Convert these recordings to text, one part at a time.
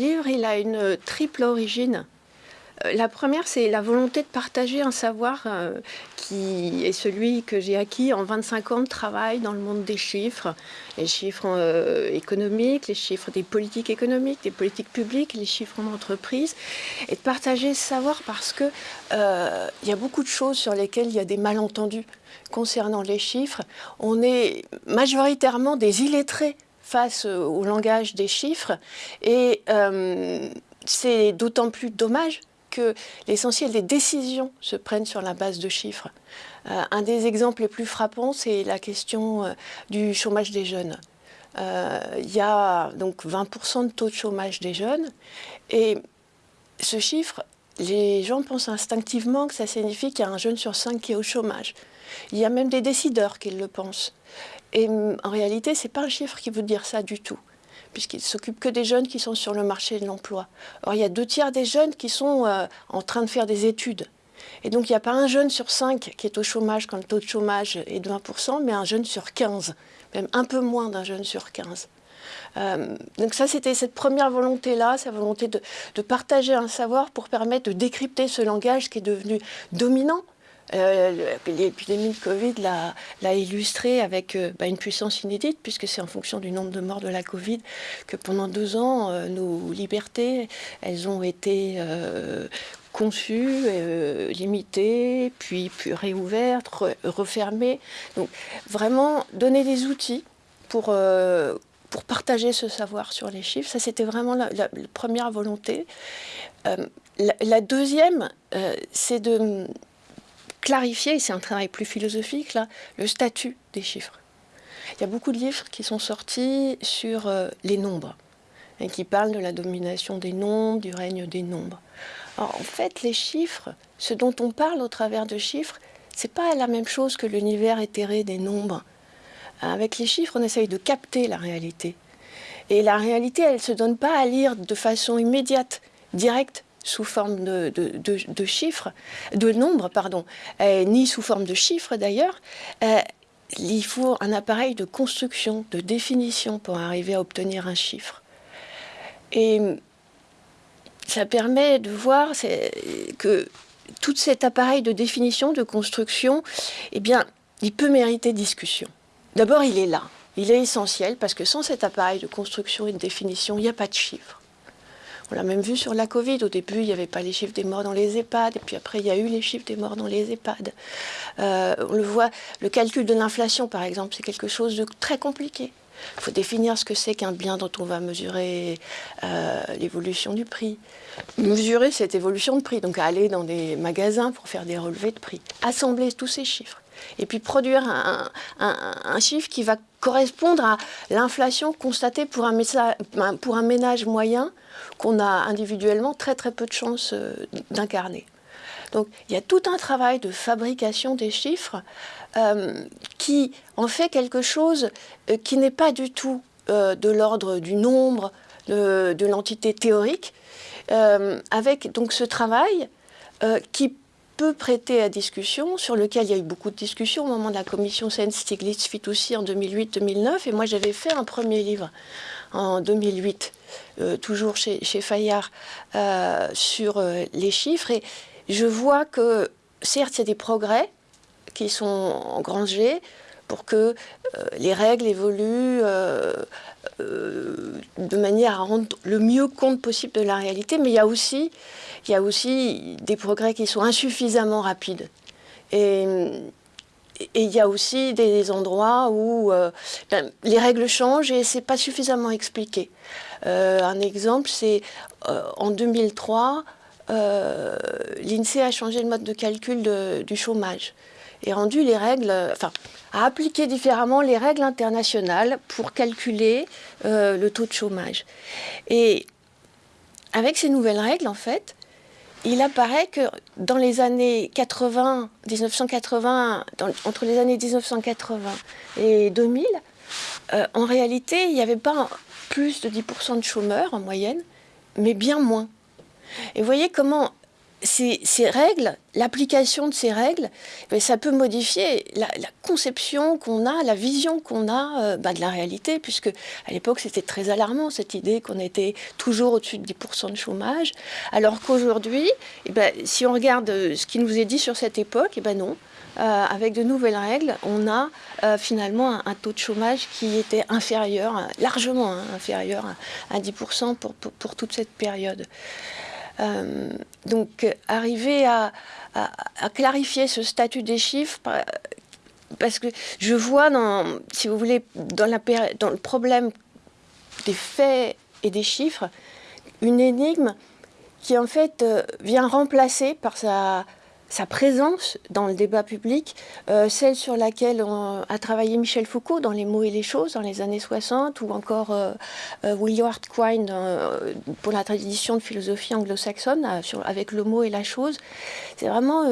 livre, il a une triple origine. Euh, la première, c'est la volonté de partager un savoir euh, qui est celui que j'ai acquis en 25 ans de travail dans le monde des chiffres, les chiffres euh, économiques, les chiffres des politiques économiques, des politiques publiques, les chiffres en entreprise, et de partager ce savoir parce que il y a beaucoup de choses sur lesquelles il y a des malentendus concernant les chiffres. On est majoritairement des illettrés face au langage des chiffres et c'est d'autant plus dommage que l'essentiel des décisions se prennent sur la base de chiffres. Euh, un des exemples les plus frappants, c'est la question euh, du chômage des jeunes. Euh, il y a donc 20% de taux de chômage des jeunes et ce chiffre, les gens pensent instinctivement que ça signifie qu'il y a un jeune sur cinq qui est au chômage. Il y a même des décideurs qui le pensent. Et en réalité, ce n'est pas un chiffre qui veut dire ça du tout puisqu'il s'occupe que des jeunes qui sont sur le marché de l'emploi. Or, il y a deux tiers des jeunes qui sont euh, en train de faire des études. Et donc, il n'y a pas un jeune sur cinq qui est au chômage quand le taux de chômage est de 20%, mais un jeune sur 15, même un peu moins d'un jeune sur 15. Euh, donc ça, c'était cette première volonté-là, cette volonté de, partager un savoir pour permettre de décrypter ce langage qui est devenu dominant euh, l'épidémie de Covid l'a illustré avec euh, bah, une puissance inédite, puisque c'est en fonction du nombre de morts de la Covid que pendant deux ans, euh, nos libertés, elles ont été conçues, limitées, puis, puis réouvertes, refermées. Donc vraiment donner des outils pour, pour partager ce savoir sur les chiffres. Ça, c'était vraiment la, première volonté. la, deuxième, c'est de clarifier, c'est un travail plus philosophique là, le statut des chiffres. Il y a beaucoup de livres qui sont sortis sur euh, les nombres et qui parlent de la domination des nombres, du règne des nombres. en fait, les chiffres, ce dont on parle au travers de chiffres, c'est pas la même chose que l'univers éthéré des nombres. Avec les chiffres, on essaye de capter la réalité. Et la réalité, elle ne se donne pas à lire de façon immédiate, directe sous forme de, chiffres, de nombres, pardon, euh, ni sous forme de chiffres d'ailleurs. Euh, il faut un appareil de construction, de définition pour arriver à obtenir un chiffre. Et ça permet de voir que tout cet appareil de définition, de construction, eh bien, il peut mériter discussion. D'abord, il est là. Il est essentiel parce que sans cet appareil de construction et de définition, il n'y a pas de chiffre. On l'a même vu sur la Covid. Au début, il n'y avait pas les chiffres des morts dans les EHPAD. Et puis après, il y a eu les chiffres des morts dans les EHPAD. Euh, on le voit, le calcul de l'inflation, par exemple, c'est quelque chose de très compliqué. Il faut définir ce que c'est qu'un bien dont on va mesurer euh, l'évolution du prix. Mesurer cette évolution de prix, donc aller dans des magasins pour faire des relevés de prix. Assembler tous ces chiffres. Et puis produire un chiffre qui va correspondre à l'inflation constatée pour un, pour un ménage moyen qu'on a individuellement très très peu de chances euh, d'incarner. Donc il y a tout un travail de fabrication des chiffres euh, qui en fait quelque chose euh, qui n'est pas du tout de l'ordre du nombre, de, de l'entité théorique, avec donc ce travail qui peut prêter à discussion, sur lequel il y a eu beaucoup de discussions au moment de la commission Sen-Stiglitz-Fitoussi en 2008-2009. Et moi, j'avais fait un premier livre en 2008, euh, toujours chez, chez Fayard, euh, sur euh, les chiffres. Et je vois que, certes, il y a des progrès qui sont engrangés pour que les règles évoluent de manière à rendre le mieux compte possible de la réalité, mais il y a aussi des progrès qui sont insuffisamment rapides. Et, il y a aussi des endroits où euh, ben, les règles changent et c'est pas suffisamment expliqué. Euh, un exemple, c'est euh, en 2003, l'INSEE a changé le mode de calcul du chômage et rendu les règles, enfin, a appliqué différemment les règles internationales pour calculer le taux de chômage. Et avec ces nouvelles règles, en fait, il apparaît que dans les années 80, 1980, entre les années 1980 et 2000, euh, en réalité, il n'y avait pas plus de 10% de chômeurs en moyenne, mais bien moins. Et vous voyez comment ces, règles, l'application de ces règles, ben, ça peut modifier la, conception qu'on a, la vision qu'on a euh, ben, de la réalité, puisque à l'époque c'était très alarmant cette idée qu'on était toujours au-dessus de 10% de chômage, alors qu'aujourd'hui, eh ben, si on regarde euh, ce qui nous est dit sur cette époque, eh ben non. Euh, avec de nouvelles règles, on a finalement un, taux de chômage qui était inférieur, largement hein, inférieur à, 10% pour, pour toute cette période. Euh, donc, arriver à, clarifier ce statut des chiffres, parce que je vois, dans, si vous voulez, dans, la, dans le problème des faits et des chiffres, une énigme qui en fait euh, vient remplacer par sa sa présence dans le débat public, euh, celle sur laquelle a travaillé Michel Foucault dans Les mots et les choses dans les années 60, ou encore euh, euh, Willard Quine pour la tradition de philosophie anglo-saxonne, avec le mot et la chose. C'est vraiment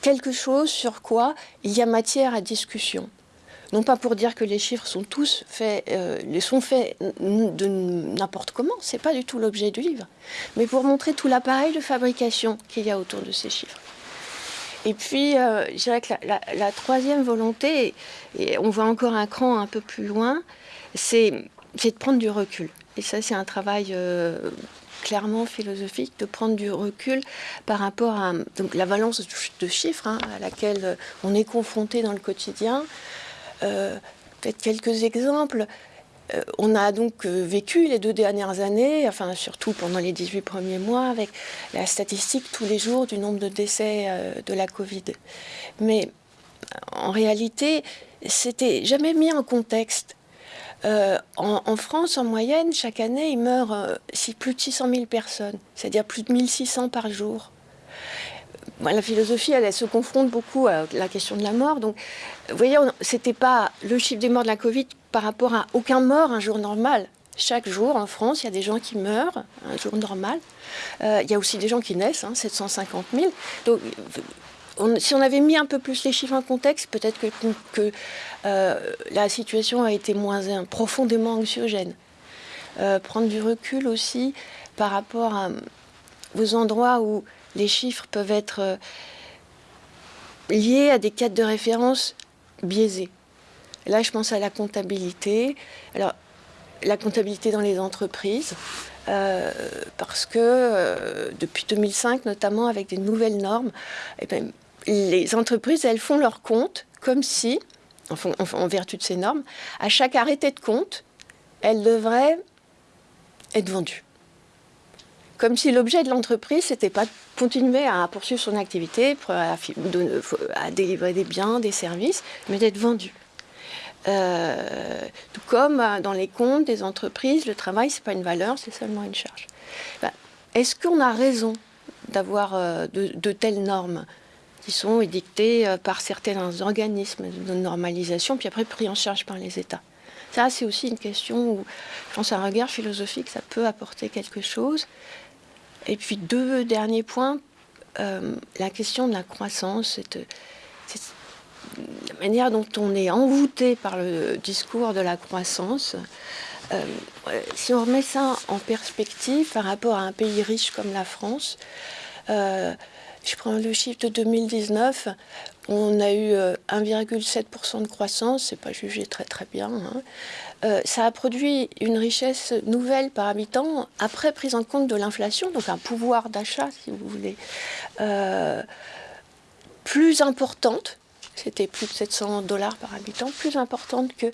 quelque chose sur quoi il y a matière à discussion. Non pas pour dire que les chiffres sont tous faits, les sont faits de n'importe comment, c'est pas du tout l'objet du livre, mais pour montrer tout l'appareil de fabrication qu'il y a autour de ces chiffres. Et puis, euh, je dirais que la, troisième volonté, et on voit encore un cran un peu plus loin, c'est de prendre du recul. Et ça, c'est un travail euh, clairement philosophique, de prendre du recul par rapport à donc, la valence de chiffres hein, à laquelle on est confronté dans le quotidien. Euh, peut-être quelques exemples. Euh, on a donc euh, vécu les deux dernières années, enfin surtout pendant les 18 premiers mois, avec la statistique tous les jours du nombre de décès euh, de la Covid. Mais en réalité, c'était jamais mis en contexte. en, France, en moyenne, chaque année, il meurt plus de 600 000 personnes, c'est-à-dire plus de 1600 par jour. La philosophie, elle, se confronte beaucoup à la question de la mort. Donc, vous voyez, c'était pas le chiffre des morts de la Covid par rapport à aucun mort un jour normal. Chaque jour en France, il y a des gens qui meurent un jour normal. Euh, il y a aussi des gens qui naissent, 750 hein, 000. Donc, si on avait mis un peu plus les chiffres en contexte, peut-être que, euh, la situation a été moins profondément anxiogène. Euh, prendre du recul aussi par rapport à, aux endroits où les chiffres peuvent être liés à des cadres de référence biaisés. Là, je pense à la comptabilité. Alors, la comptabilité dans les entreprises, euh, parce que euh, depuis 2005, notamment avec des nouvelles normes, eh ben, les entreprises, elles font leur compte comme si, en, vertu de ces normes, à chaque arrêté de compte, elles devraient être vendues. Comme si l'objet de l'entreprise, n'était pas de continuer à poursuivre son activité, à, délivrer des biens, des services, mais d'être vendu. Euh, tout comme euh, dans les comptes des entreprises, le travail, ce n'est pas une valeur, c'est seulement une charge. Ben, est-ce qu'on a raison d'avoir euh, de, telles normes qui sont édictées par certains organismes de normalisation, puis après pris en charge par les États? Ça, c'est aussi une question où, je pense, un regard philosophique, ça peut apporter quelque chose. Et puis, deux derniers points. la question de la croissance, c'est la manière dont on est envoûté par le discours de la croissance, euh, si on remet ça en perspective par rapport à un pays riche comme la France, euh, je prends le chiffre de 2019, on a eu 1,7% euh, de croissance, c'est pas jugé très très bien. Hein. ça a produit une richesse nouvelle par habitant après prise en compte de l'inflation, donc un pouvoir d'achat, si vous voulez, plus importante c'était plus de 700 dollars par habitant, plus importante que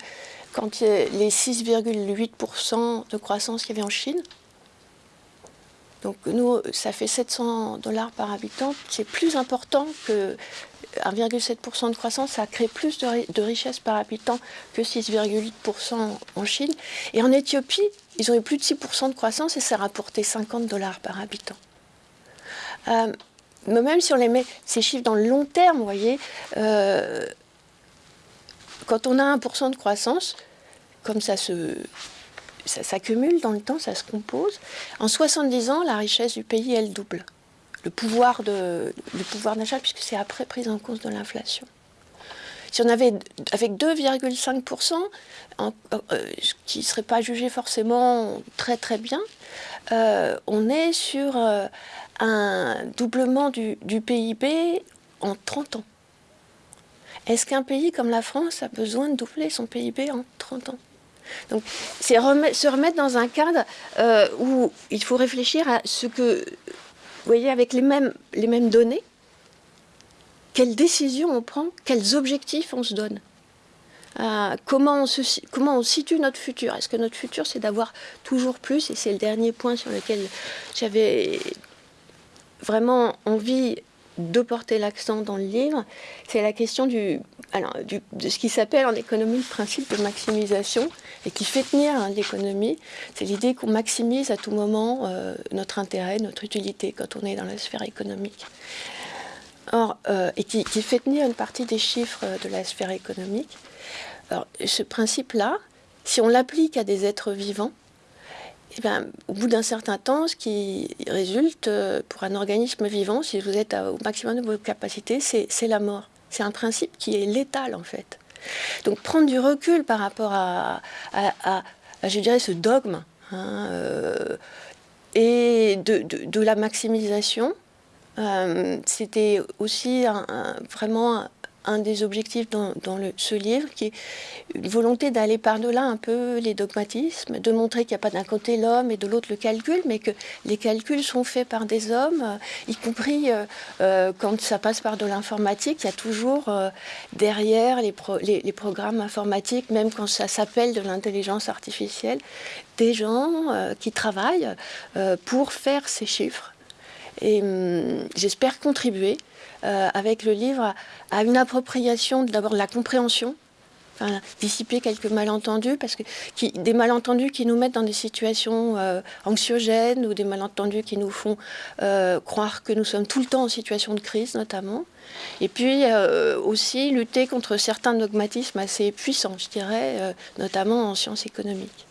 quand les 6,8% de croissance qu'il y avait en Chine. Donc nous, ça fait 700 dollars par habitant, c'est plus important que 1,7% de croissance, ça crée plus de, richesse par habitant que 6,8% en Chine. Et en Éthiopie, ils ont eu plus de 6% de croissance et ça rapportait 50 dollars par habitant. Euh, mais même si on les met ces chiffres dans le long terme, vous voyez, euh, quand on a 1% de croissance, comme ça se ça s'accumule dans le temps, ça se compose. En 70 ans, la richesse du pays, elle double. Le pouvoir d'achat, puisque c'est après prise en compte de l'inflation. Si on avait avec 2,5%, euh, qui ne serait pas jugé forcément très très bien, euh, on est sur un doublement du PIB en 30 ans. Est-ce qu'un pays comme la France a besoin de doubler son PIB en 30 ans? Donc, c'est se remettre dans un cadre euh, où il faut réfléchir à ce que, vous voyez, avec les mêmes, les mêmes données, quelles décisions on prend, quels objectifs on se donne. Euh, comment, on comment on situe notre futur Est-ce que notre futur, c'est d'avoir toujours plus? Et c'est le dernier point sur lequel j'avais vraiment envie de porter l'accent dans le livre, c'est la question de ce qui s'appelle en économie le principe de maximisation et qui fait tenir hein, l'économie. C'est l'idée qu'on maximise à tout moment euh, notre intérêt, notre utilité quand on est dans la sphère économique. Or, euh, et qui, qui, fait tenir une partie des chiffres de la sphère économique. Alors, ce principe-là, si on l'applique à des êtres vivants, eh ben, au bout d'un certain temps, ce qui résulte euh, pour un organisme vivant, si vous êtes au maximum de vos capacités, c'est la mort. C'est un principe qui est létal en fait. Donc prendre du recul par rapport à, je dirais, ce dogme hein, euh, et de, la maximisation, euh, c'était aussi vraiment un des objectifs dans, ce livre, qui est une volonté d'aller par-delà un peu les dogmatismes, de montrer qu'il n'y a pas d'un côté l'homme et de l'autre le calcul, mais que les calculs sont faits par des hommes, euh, y compris euh, euh, quand ça passe par de l'informatique, il y a toujours derrière les, les, programmes informatiques, même quand ça s'appelle de l'intelligence artificielle, des gens qui travaillent pour faire ces chiffres. Et hum, j'espère contribuer euh, avec le livre à une appropriation d'abord de la compréhension, dissiper quelques malentendus, parce que qui, des malentendus qui nous mettent dans des situations euh, anxiogènes ou des malentendus qui nous font euh, croire que nous sommes tout le temps en situation de crise notamment. Et puis aussi lutter contre certains dogmatismes assez puissants, je dirais, notamment en sciences économiques.